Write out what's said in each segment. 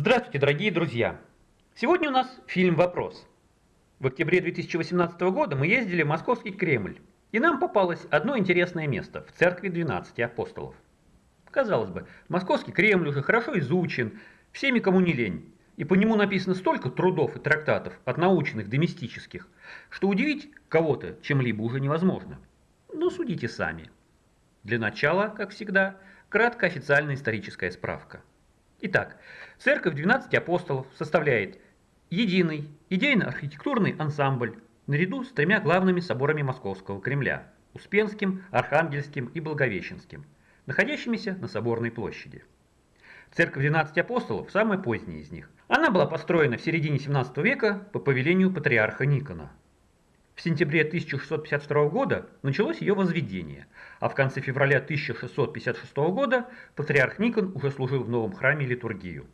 Здравствуйте, дорогие друзья! Сегодня у нас фильм «Вопрос». В октябре 2018 года мы ездили в Московский Кремль, и нам попалось одно интересное место в церкви 12 апостолов. Казалось бы, Московский Кремль уже хорошо изучен, всеми кому не лень, и по нему написано столько трудов и трактатов, от научных до мистических, что удивить кого-то чем-либо уже невозможно. Но судите сами. Для начала, как всегда, кратко официальная историческая справка. Итак, церковь 12 апостолов составляет единый идейно-архитектурный ансамбль наряду с тремя главными соборами Московского Кремля – Успенским, Архангельским и Благовещенским, находящимися на Соборной площади. Церковь 12 апостолов – самая поздняя из них. Она была построена в середине 17 века по повелению патриарха Никона – в сентябре 1652 года началось ее возведение, а в конце февраля 1656 года патриарх Никон уже служил в новом храме литургию.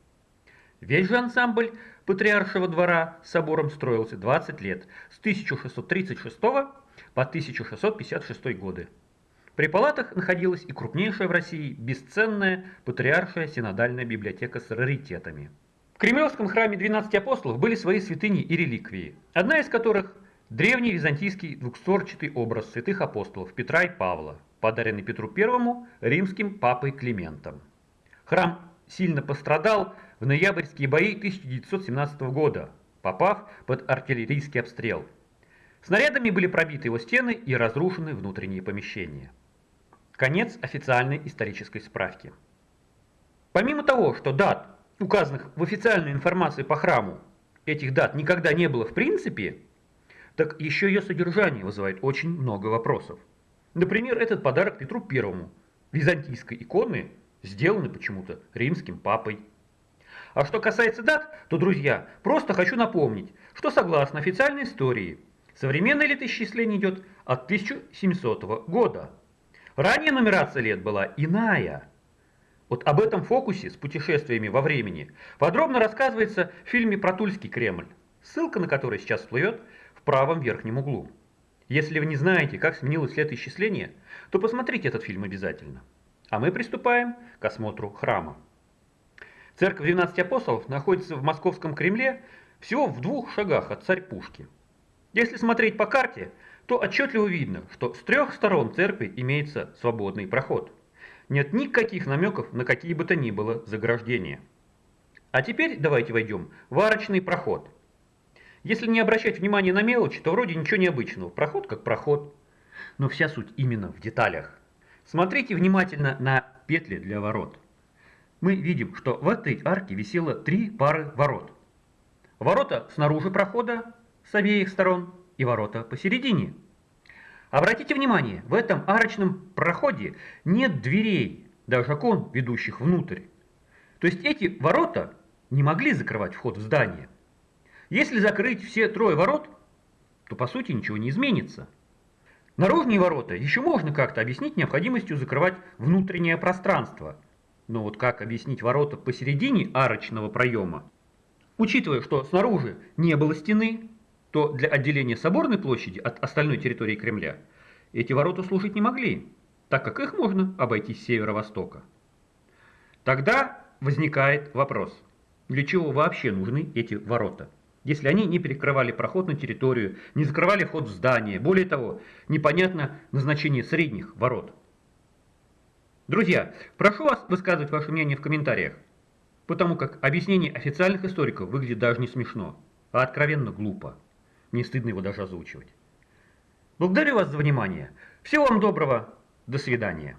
Весь же ансамбль патриаршего двора с собором строился 20 лет, с 1636 по 1656 годы. При палатах находилась и крупнейшая в России бесценная патриаршая синодальная библиотека с раритетами. В Кремлевском храме 12 апостолов были свои святыни и реликвии, одна из которых Древний византийский двухстворчатый образ святых апостолов Петра и Павла, подаренный Петру I римским папой Климентом. Храм сильно пострадал в ноябрьские бои 1917 года, попав под артиллерийский обстрел. Снарядами были пробиты его стены и разрушены внутренние помещения. Конец официальной исторической справки. Помимо того, что дат, указанных в официальной информации по храму, этих дат никогда не было в принципе, так еще ее содержание вызывает очень много вопросов. Например, этот подарок Петру Первому, византийской иконы, сделанный почему-то римским папой. А что касается дат, то, друзья, просто хочу напомнить, что согласно официальной истории, современное летоисчисление идет от 1700 года. Ранее нумерация лет была иная. Вот об этом фокусе с путешествиями во времени подробно рассказывается в фильме «Про Тульский Кремль», ссылка на который сейчас всплывет правом верхнем углу. Если вы не знаете, как сменилось летоисчисление, то посмотрите этот фильм обязательно. А мы приступаем к осмотру храма. Церковь 12 апостолов находится в Московском Кремле всего в двух шагах от царь-пушки. Если смотреть по карте, то отчетливо видно, что с трех сторон церкви имеется свободный проход. Нет никаких намеков на какие бы то ни было заграждения. А теперь давайте войдем в арочный проход – если не обращать внимания на мелочи, то вроде ничего необычного. Проход как проход. Но вся суть именно в деталях. Смотрите внимательно на петли для ворот. Мы видим, что в этой арке висело три пары ворот. Ворота снаружи прохода с обеих сторон и ворота посередине. Обратите внимание, в этом арочном проходе нет дверей, даже окон, ведущих внутрь. То есть эти ворота не могли закрывать вход в здание. Если закрыть все трое ворот, то по сути ничего не изменится. Наружные ворота еще можно как-то объяснить необходимостью закрывать внутреннее пространство. Но вот как объяснить ворота посередине арочного проема? Учитывая, что снаружи не было стены, то для отделения соборной площади от остальной территории Кремля эти ворота служить не могли, так как их можно обойти с северо-востока. Тогда возникает вопрос, для чего вообще нужны эти ворота? Если они не перекрывали проход на территорию, не закрывали вход в здание. Более того, непонятно назначение средних ворот. Друзья, прошу вас высказывать ваше мнение в комментариях, потому как объяснение официальных историков выглядит даже не смешно, а откровенно глупо. Мне стыдно его даже озвучивать. Благодарю вас за внимание. Всего вам доброго. До свидания.